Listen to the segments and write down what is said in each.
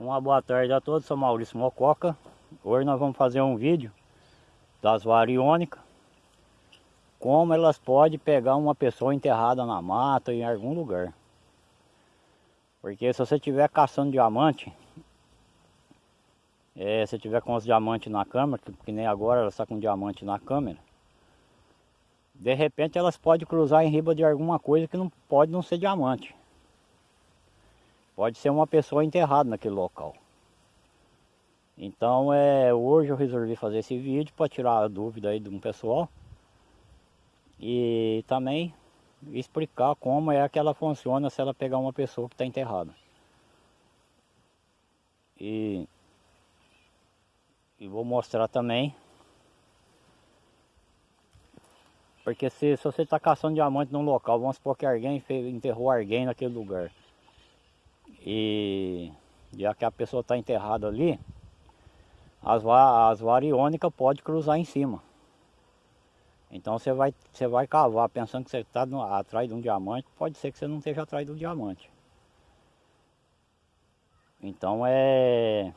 Uma boa tarde a todos, sou Maurício Mococa. Hoje nós vamos fazer um vídeo das variônicas. Como elas podem pegar uma pessoa enterrada na mata em algum lugar. Porque se você estiver caçando diamante, é, se tiver com os diamantes na câmera, que, nem agora ela está com diamante na câmera, de repente elas podem cruzar em riba de alguma coisa que não pode não ser diamante. Pode ser uma pessoa enterrada naquele local. Então é, hoje eu resolvi fazer esse vídeo para tirar a dúvida aí de um pessoal. E também explicar como é que ela funciona se ela pegar uma pessoa que está enterrada. E, e vou mostrar também. Porque se, se você está caçando diamante num local, vamos supor que alguém enterrou alguém naquele lugar e já que a pessoa está enterrada ali, as, as variônicas podem cruzar em cima. Então você vai, você vai cavar pensando que você está atrás de um diamante, pode ser que você não esteja atrás de um diamante. Então é...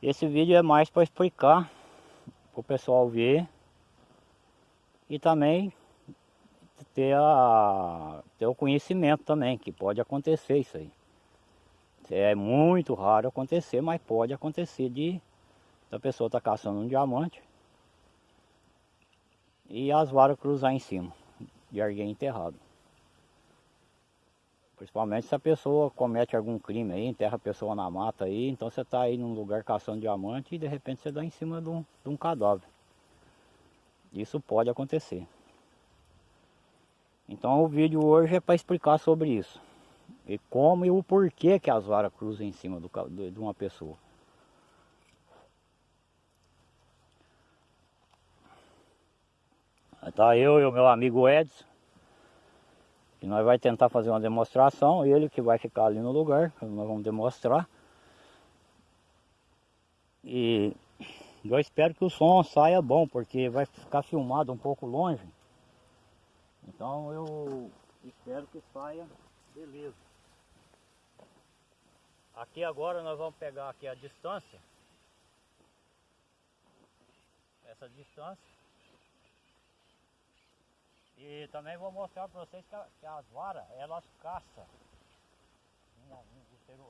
Esse vídeo é mais para explicar, para o pessoal ver e também ter, a, ter o conhecimento também, que pode acontecer isso aí. É muito raro acontecer, mas pode acontecer de a pessoa estar tá caçando um diamante e as varas cruzar em cima de alguém enterrado. Principalmente se a pessoa comete algum crime aí, enterra a pessoa na mata aí, então você está aí num lugar caçando diamante e de repente você dá em cima de um, de um cadáver. Isso pode acontecer. Então o vídeo hoje é para explicar sobre isso. E como e o porquê que as varas cruzam em cima do, de uma pessoa. Tá eu e o meu amigo Edson. E nós vamos tentar fazer uma demonstração. Ele que vai ficar ali no lugar. Nós vamos demonstrar. E eu espero que o som saia bom, porque vai ficar filmado um pouco longe. Então eu espero que saia beleza. Aqui agora nós vamos pegar aqui a distância. Essa distância. E também vou mostrar para vocês que, a, que, as varas, elas caçam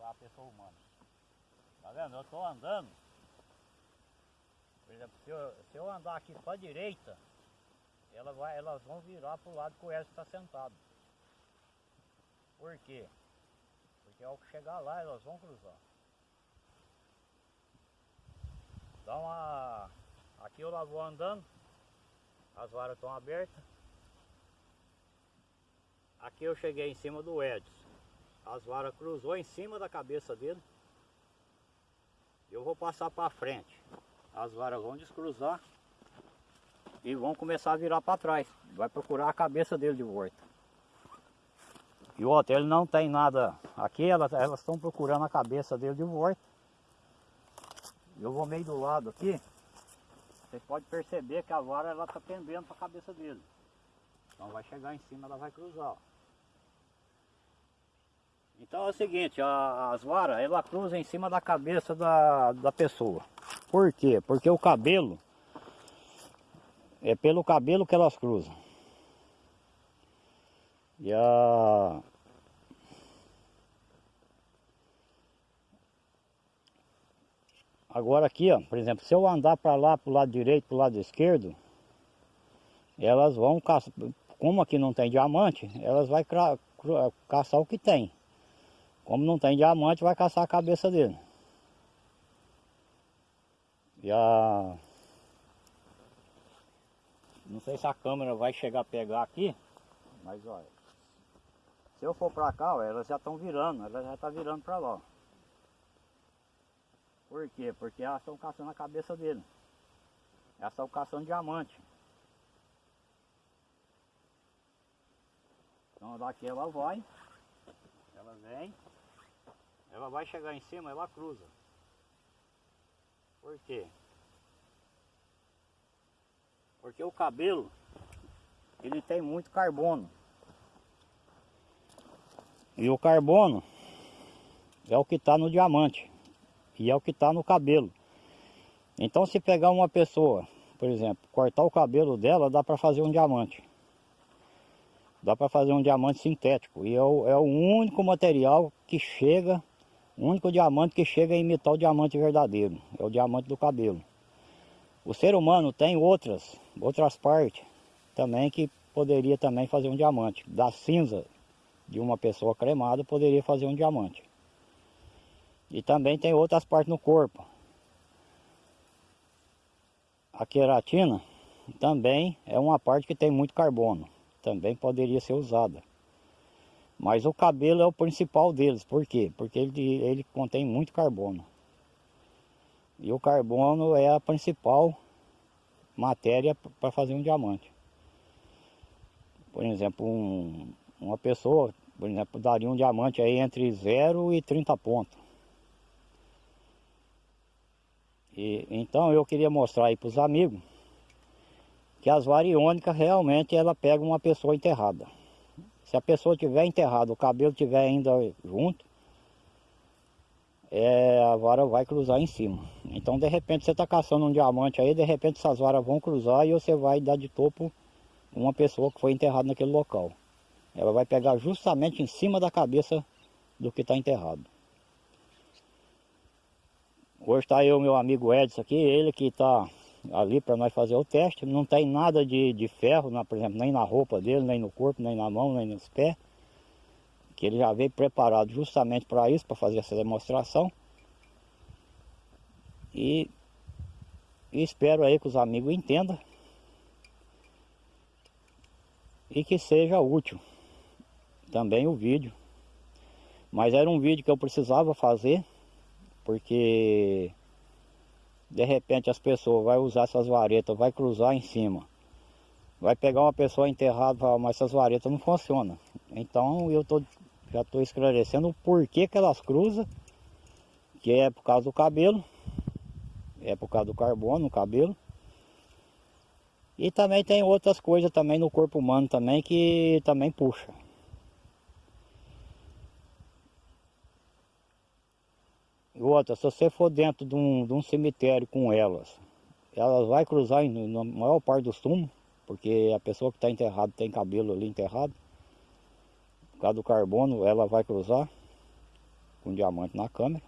a pessoa humana. Tá vendo? Eu estou andando. Por exemplo, se eu, se eu andar aqui para a direita, ela vai, elas vão virar para o lado que o Edson está sentado. Por quê? Porque ao chegar lá elas vão cruzar. Então a, aqui eu lá vou andando, as varas estão abertas. Aqui eu cheguei em cima do Edson. As varas cruzou em cima da cabeça dele. Eu vou passar para frente. As varas vão descruzar e vão começar a virar para trás. Vai procurar a cabeça dele de volta. E o outro, ele não tem nada aqui, elas estão procurando a cabeça dele de volta. Eu vou meio do lado aqui. Você pode perceber que a vara ela está pendendo para a cabeça dele. Então vai chegar em cima, ela vai cruzar. Ó. Então é o seguinte, a, as varas, ela cruza em cima da cabeça da, da pessoa. Por quê? Porque o cabelo, é pelo cabelo que elas cruzam. E a... Agora aqui, ó, por exemplo, se eu andar para lá, para o lado direito, para o lado esquerdo, elas vão caçar, como aqui não tem diamante, elas vão caçar o que tem. Como não tem diamante, vai caçar a cabeça dele. E a... Não sei se a câmera vai chegar a pegar aqui, mas olha. Se eu for para cá, ó, elas já estão virando, elas já estão tá virando para lá. Por quê? Porque elas estão caçando a cabeça dele. Elas estão caçando diamante. Então daqui ela vai, ela vem, ela vai chegar em cima, ela cruza. Por quê? Porque o cabelo, ele tem muito carbono. E o carbono, é o que está no diamante e é o que está no cabelo. Então se pegar uma pessoa, por exemplo, cortar o cabelo dela, dá para fazer um diamante. Dá para fazer um diamante sintético. E é o, é o único material que chega, o único diamante que chega a imitar o diamante verdadeiro. É o diamante do cabelo. O ser humano tem outras, outras partes também que poderia também fazer um diamante. Da cinza de uma pessoa cremada poderia fazer um diamante. E também tem outras partes no corpo. A queratina também é uma parte que tem muito carbono. Também poderia ser usada. Mas o cabelo é o principal deles. Por quê? Porque ele, ele contém muito carbono. E o carbono é a principal matéria para fazer um diamante. Por exemplo, um, uma pessoa, por exemplo, daria um diamante aí entre 0 e 30 pontos. E, então eu queria mostrar aí para os amigos que as variônicas realmente ela pega uma pessoa enterrada. Se a pessoa tiver enterrada, o cabelo tiver ainda junto, é, a vara vai cruzar em cima. Então de repente você está caçando um diamante aí, de repente essas varas vão cruzar e você vai dar de topo uma pessoa que foi enterrada naquele local. Ela vai pegar justamente em cima da cabeça do que está enterrado. Hoje está aí o meu amigo Edson aqui, ele que está ali para nós fazer o teste. Não tem nada de, de ferro, na, por exemplo, nem na roupa dele, nem no corpo, nem na mão, nem nos pés. Que ele já veio preparado justamente para isso, para fazer essa demonstração. E, e espero aí que os amigos entendam e que seja útil também o vídeo. Mas era um vídeo que eu precisava fazer, porque de repente as pessoas vão usar essas varetas, vai cruzar em cima. Vai pegar uma pessoa enterrada e falar, mas essas varetas não funcionam. Então eu tô, já estou esclarecendo o porquê que elas cruzam, que é por causa do cabelo, é por causa do carbono no cabelo. E também tem outras coisas também no corpo humano também que também puxa. Outra, se você for dentro de um, de um cemitério com elas, elas vai cruzar na maior parte dos túmulos, porque a pessoa que está enterrada tem cabelo ali enterrado. Por causa do carbono, ela vai cruzar com diamante na câmera.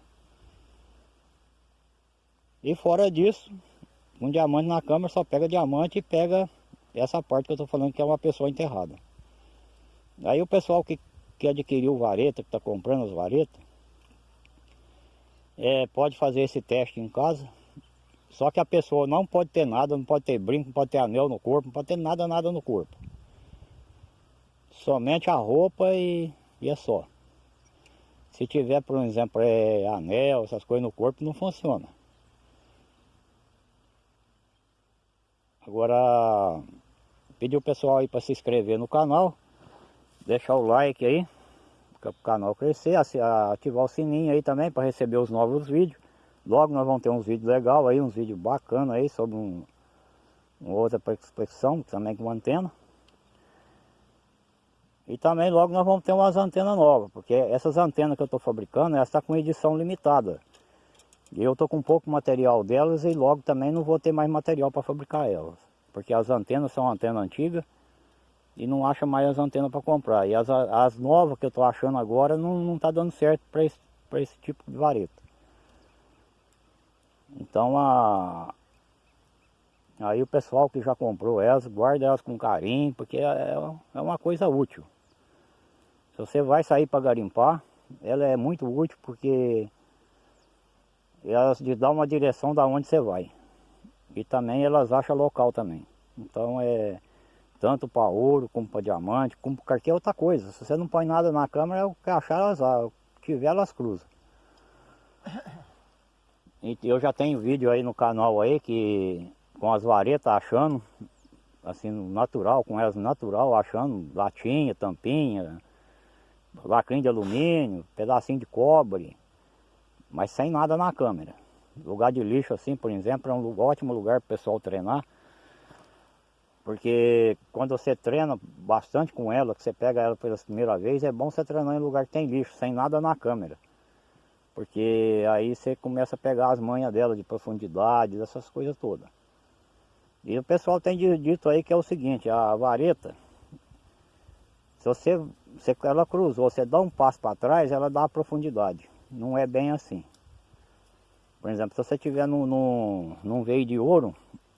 E fora disso, um diamante na câmera só pega diamante e pega essa parte que eu estou falando que é uma pessoa enterrada. Aí o pessoal que, que adquiriu vareta, que está comprando as varetas, é, pode fazer esse teste em casa. Só que a pessoa não pode ter nada, não pode ter brinco, não pode ter anel no corpo, não pode ter nada, nada no corpo. Somente a roupa e, e é só. Se tiver, por exemplo, é, anel, essas coisas no corpo, não funciona. Agora, pedir o pessoal aí para se inscrever no canal, deixar o like aí, para o canal crescer, ativar o sininho aí também para receber os novos vídeos. Logo nós vamos ter uns vídeos legais aí, uns vídeos bacanas aí sobre um, uma outra prospecção também com antena. E também logo nós vamos ter umas antenas novas, porque essas antenas que eu estou fabricando, elas estão tá com edição limitada. E eu estou com pouco material delas e logo também não vou ter mais material para fabricar elas. Porque as antenas são antenas antigas e não acha mais as antenas para comprar. E as, as novas que eu estou achando agora não está dando certo para esse, esse tipo de vareta. Então a, aí o pessoal que já comprou elas, guarda elas com carinho, porque é, é, é uma coisa útil. Se você vai sair para garimpar, ela é muito útil porque elas te dão uma direção da onde você vai. E também elas acham local também. Então é tanto para ouro, como para diamante, como para qualquer outra coisa. Se você não põe nada na câmera, o que achar elas o que tiver elas cruzam. E eu já tenho vídeo aí no canal aí que com as varetas achando, assim, natural, com elas natural, achando latinha, tampinha, lacrinho de alumínio, pedacinho de cobre, mas sem nada na câmera. Lugar de lixo assim, por exemplo, é um ótimo lugar para o pessoal treinar. Porque quando você treina bastante com ela, que você pega ela pela primeira vez, é bom você treinar em lugar que tem lixo, sem nada na câmera. Porque aí você começa a pegar as manhas dela de profundidade, essas coisas todas. E o pessoal tem dito aí que é o seguinte, a vareta, se você, se ela cruzou, você dá um passo para trás, ela dá a profundidade. Não é bem assim. Por exemplo, se você estiver num, num, num veio de ouro,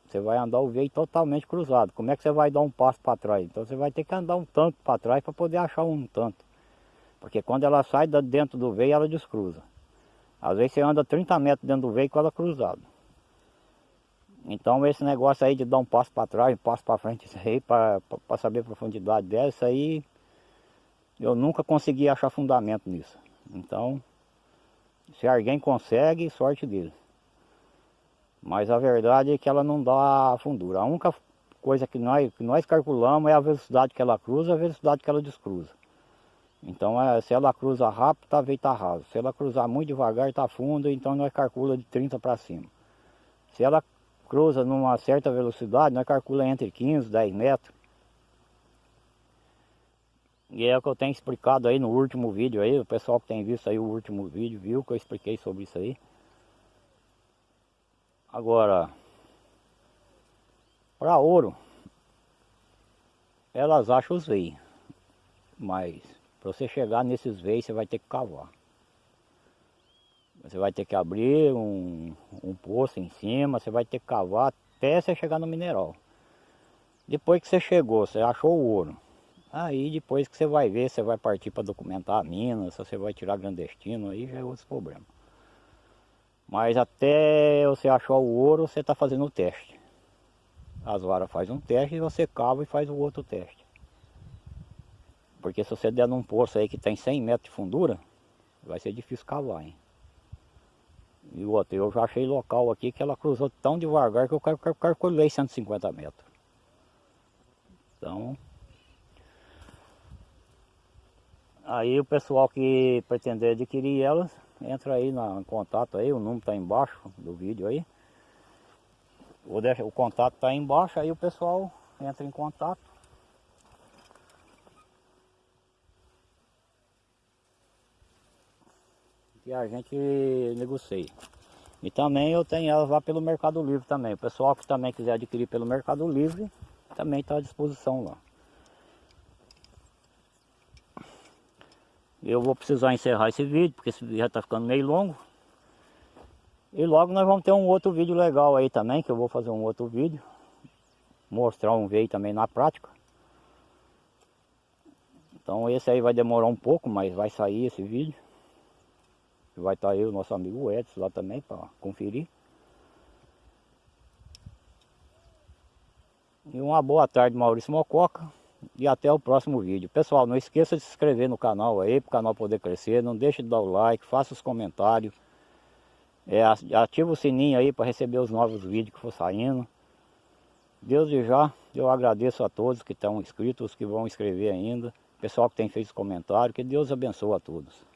você vai andar o veio totalmente cruzado. Como é que você vai dar um passo para trás? Então você vai ter que andar um tanto para trás para poder achar um tanto. Porque quando ela sai dentro do veio, ela descruza. Às vezes você anda 30 metros dentro do veio com ela cruzada. Então esse negócio aí de dar um passo para trás, um passo para frente, isso aí, para saber a profundidade dela, isso aí eu nunca consegui achar fundamento nisso. Então, se alguém consegue, sorte dele. Mas a verdade é que ela não dá fundura. A única coisa que nós, que nós calculamos é a velocidade que ela cruza e a velocidade que ela descruza. Então é, se ela cruza rápido, tá veio tá raso. Se ela cruzar muito devagar, tá fundo, então nós calcula de 30 para cima. Se ela cruza numa certa velocidade, nós calcula entre 15 e 10 metros. E é o que eu tenho explicado aí no último vídeo aí, o pessoal que tem visto aí o último vídeo viu que eu expliquei sobre isso aí. Agora, para ouro, elas acham os veios, mas para você chegar nesses veios, você vai ter que cavar. Você vai ter que abrir um, um poço em cima, você vai ter que cavar até você chegar no mineral. Depois que você chegou, você achou o ouro. Aí depois que você vai ver, você vai partir para documentar a mina, se você vai tirar clandestino, aí já é outro problema. Mas até você achar o ouro, você está fazendo o teste. As varas faz um teste e você cava e faz o outro teste. Porque se você der num poço aí que tem 100 metros de fundura, vai ser difícil cavar, hein? E outro, eu já achei local aqui que ela cruzou tão devagar que eu calculei 150 metros. Então... Aí o pessoal que pretender adquirir elas, entra aí na, em contato aí, o número está embaixo do vídeo aí. O, o contato está embaixo, aí o pessoal entra em contato. que a gente negocie. E também eu tenho elas lá pelo Mercado Livre também. O pessoal que também quiser adquirir pelo Mercado Livre, também está à disposição lá. Eu vou precisar encerrar esse vídeo, porque esse vídeo já está ficando meio longo. E logo nós vamos ter um outro vídeo legal aí também, que eu vou fazer um outro vídeo. Mostrar um veio também na prática. Então esse aí vai demorar um pouco, mas vai sair esse vídeo. Vai estar aí o nosso amigo Edson lá também para conferir. E uma boa tarde, Maurício Mococa. E até o próximo vídeo. Pessoal, não esqueça de se inscrever no canal aí, para o canal poder crescer. Não deixe de dar o like, faça os comentários. É, ativa o sininho aí para receber os novos vídeos que for saindo. Deus de já, eu agradeço a todos que estão inscritos, os que vão escrever ainda. Pessoal que tem feito comentário, que Deus abençoe a todos.